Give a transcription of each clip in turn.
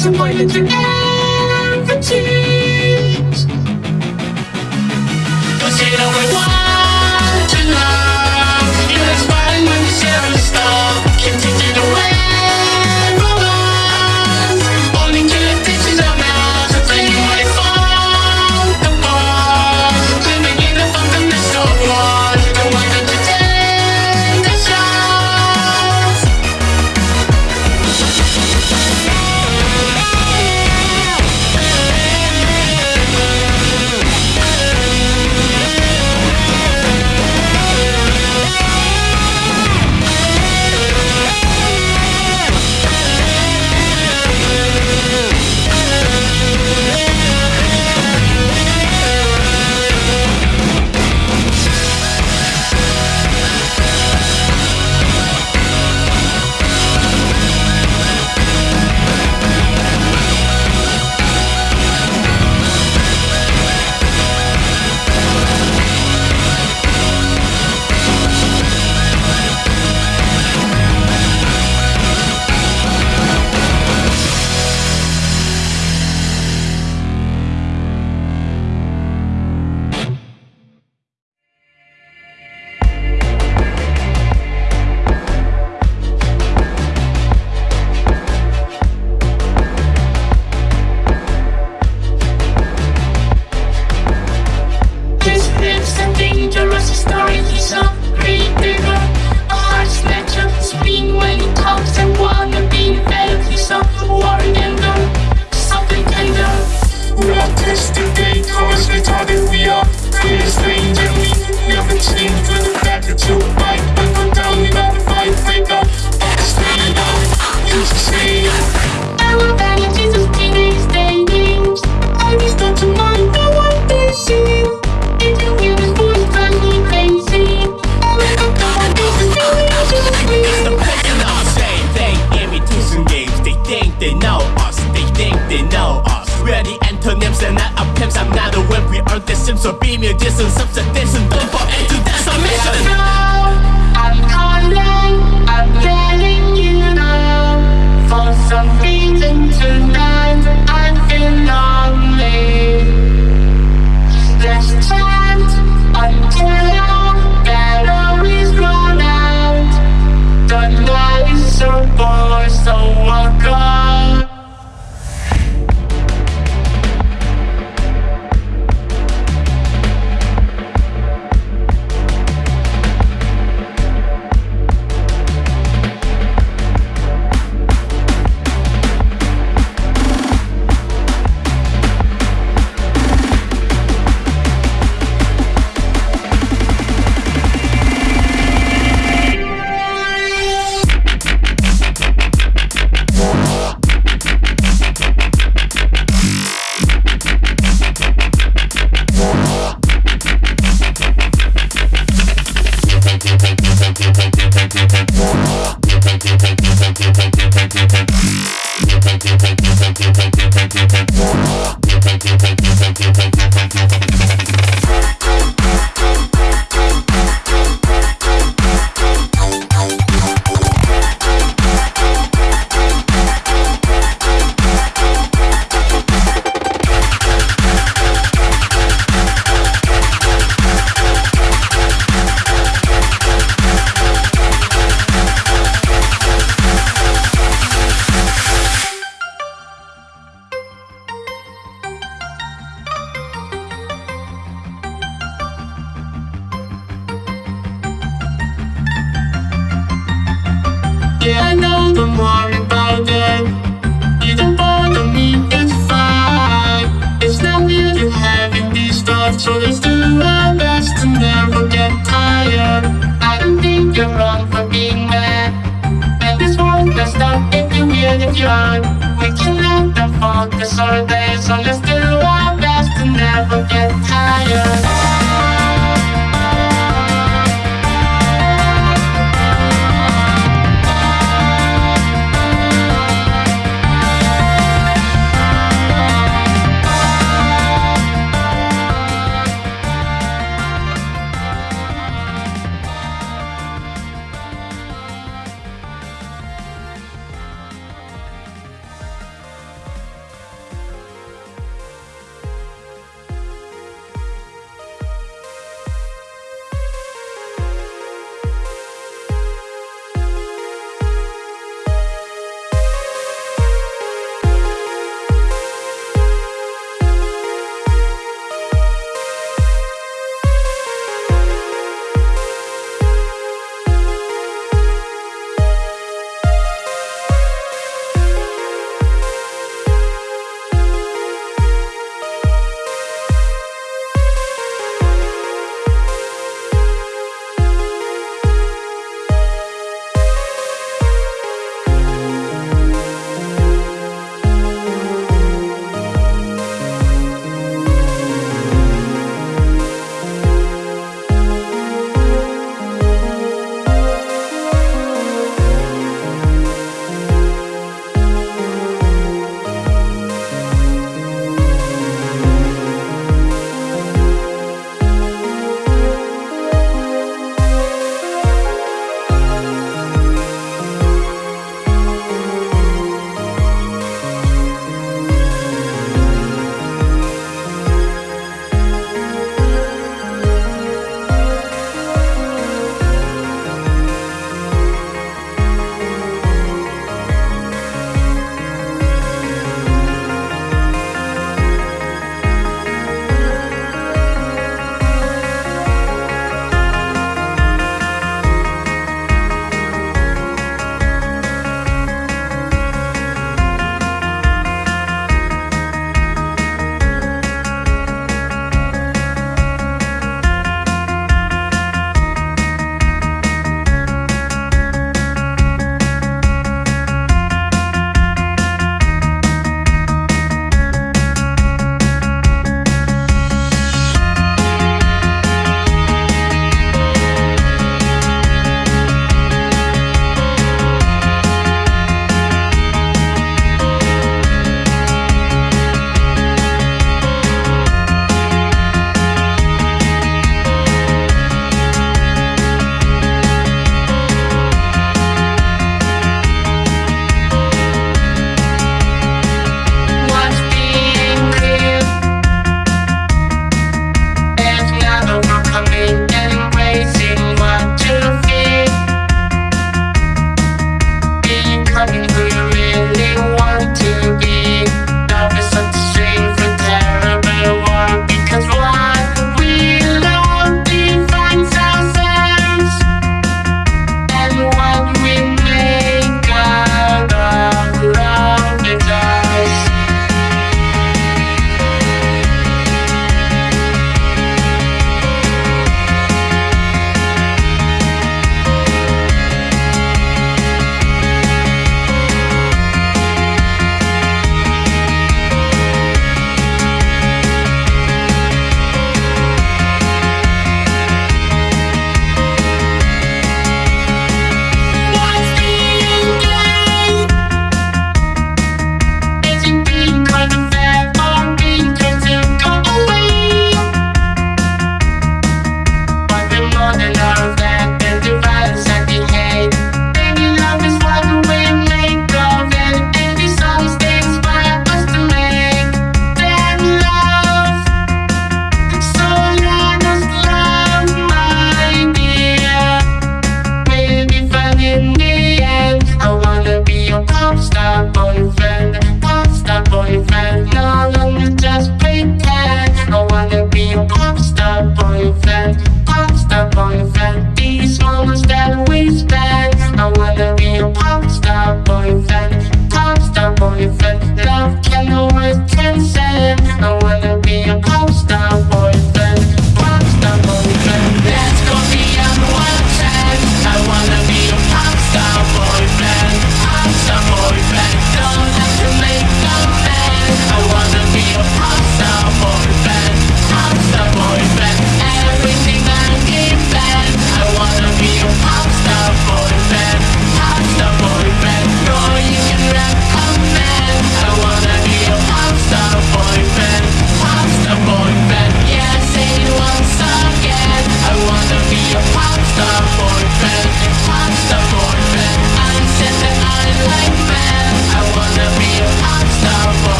Thank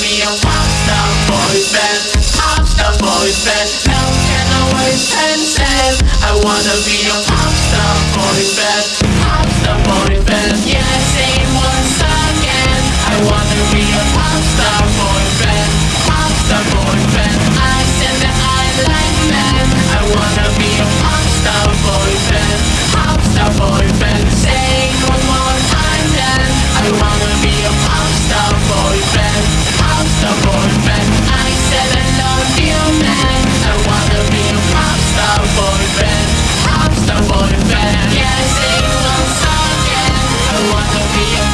be a pop star boyfriend, pop star boyfriend. No can always transcend. I wanna be a pop star boyfriend, pop star boyfriend. Yeah, say once again. I wanna be a pop star boyfriend, pop star boyfriend. I said that I like men. I wanna Yeah, say it once again. I wanna be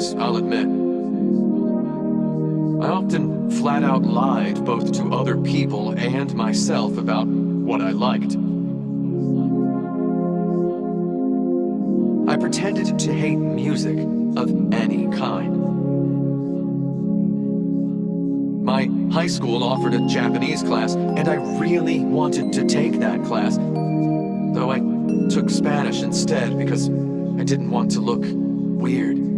days, I'll admit, I often flat out lied both to other people and myself about what I liked. I pretended to hate music of any kind. My high school offered a Japanese class, and I really wanted to take that class, though I took Spanish instead because I didn't want to look weird.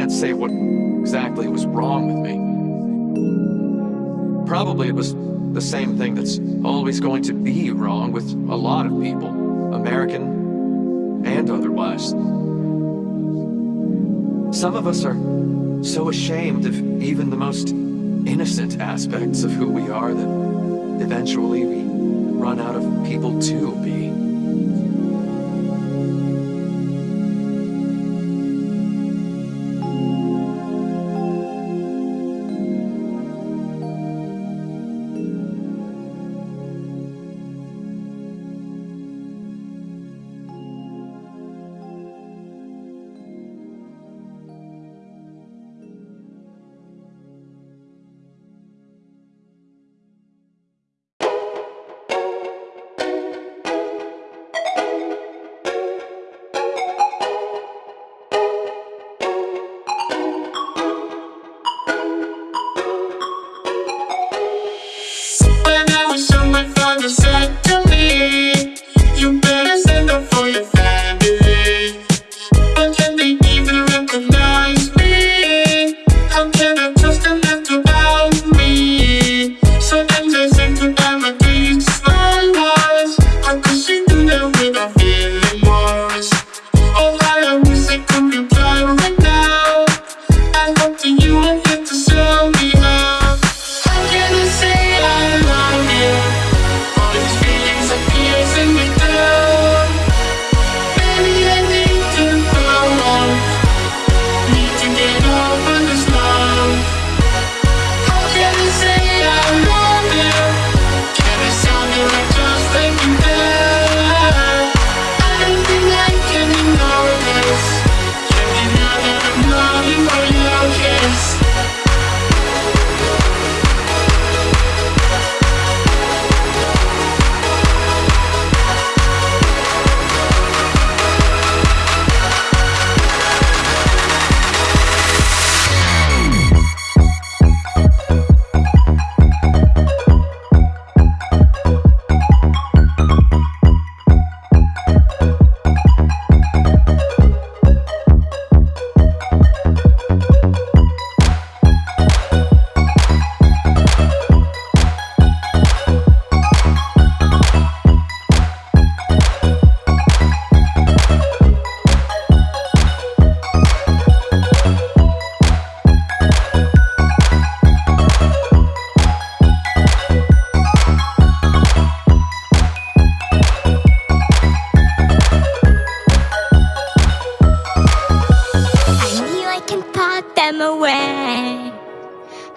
Can't say what exactly was wrong with me. Probably it was the same thing that's always going to be wrong with a lot of people, American and otherwise. Some of us are so ashamed of even the most innocent aspects of who we are that eventually we run out of people to be.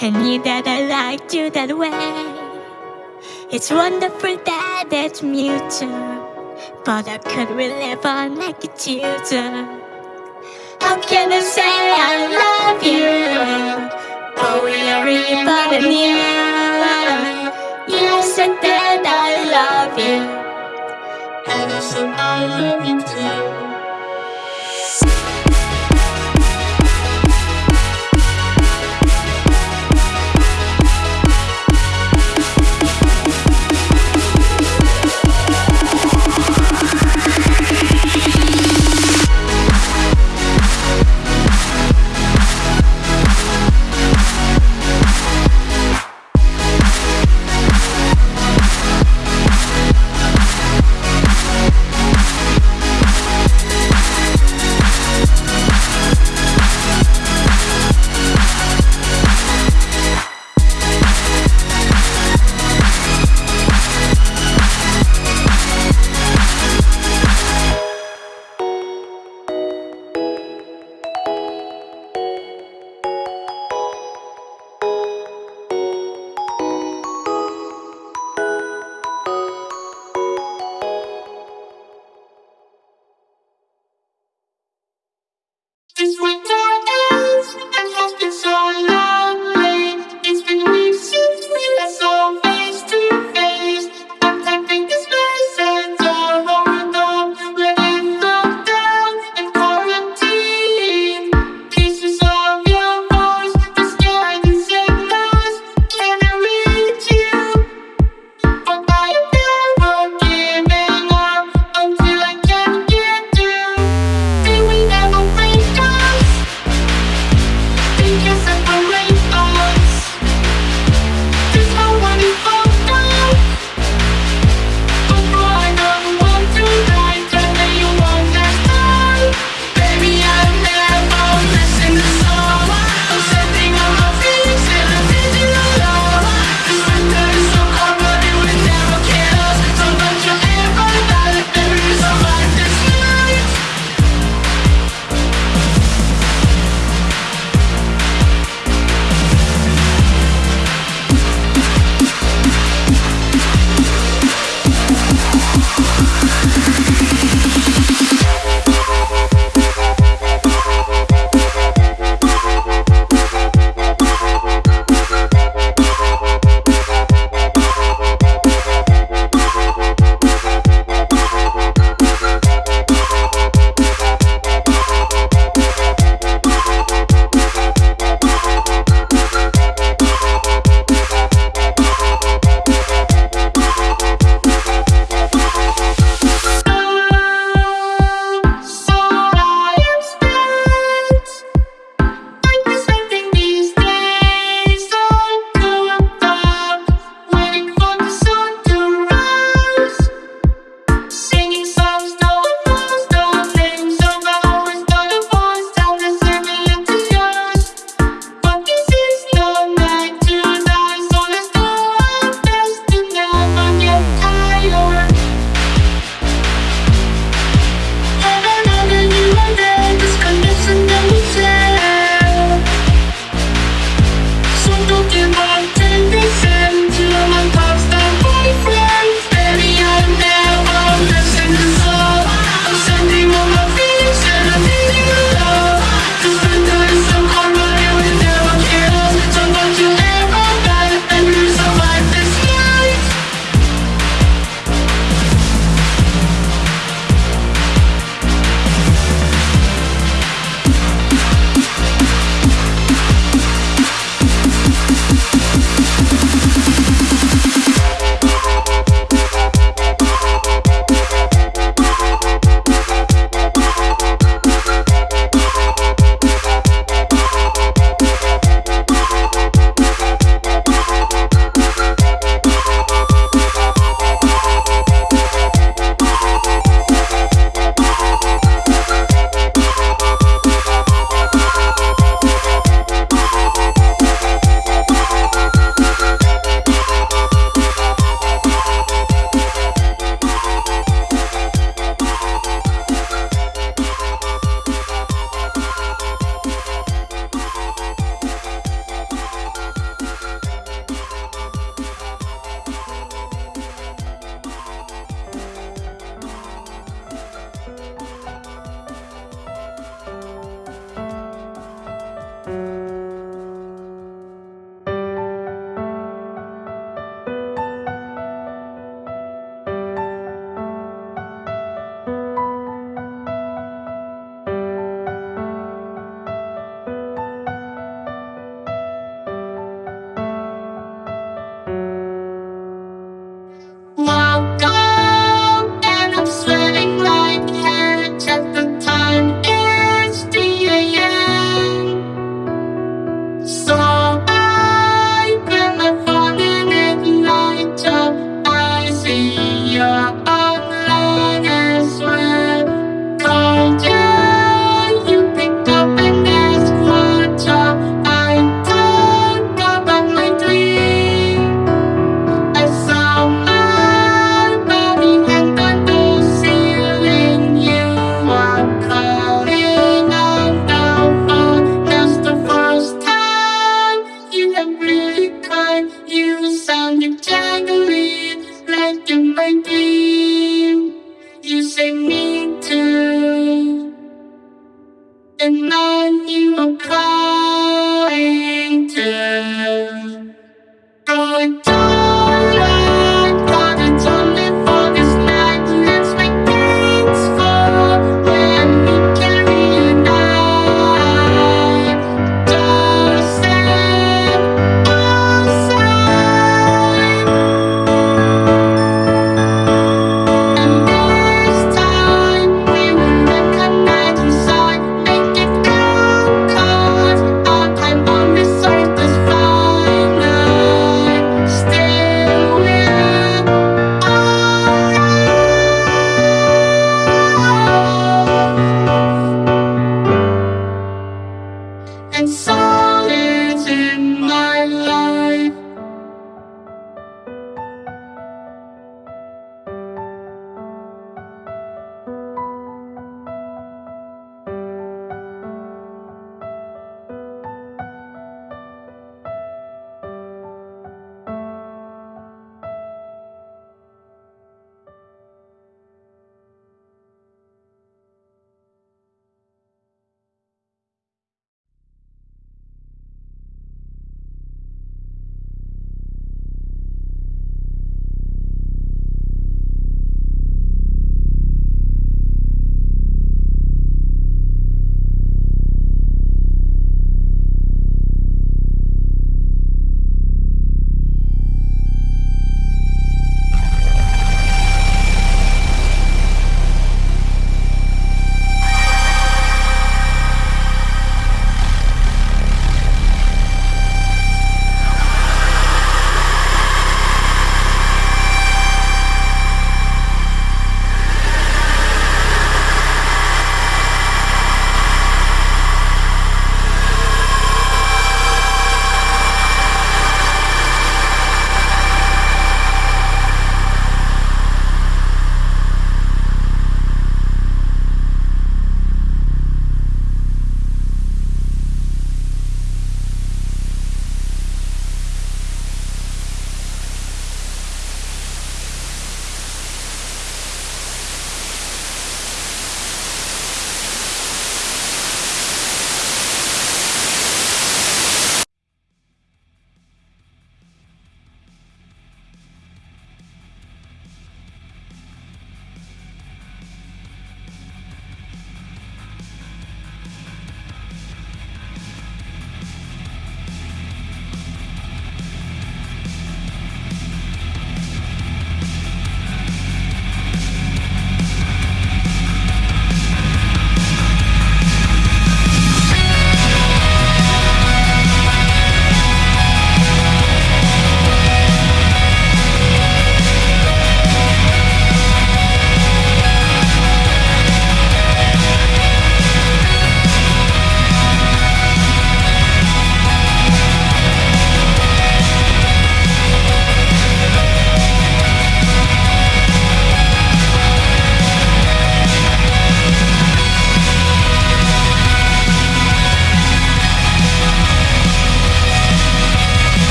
I knew that I liked you that way. It's wonderful that it's mutual, but I could we live on like a tutor? How can I say I love you? Oh, but we are even near. You said that I love you, And I said I love you too.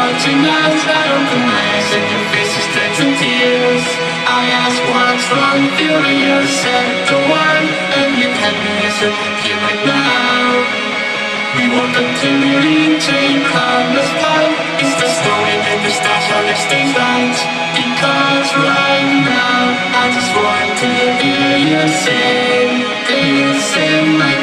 Touching us I open my and your face is drenched in tears. I ask what's wrong, furious. At the one And you tell me it's here right now. We walk until we reach a promised path It's the story that the stars are next things right Because right now I just want to hear you say Hear you say my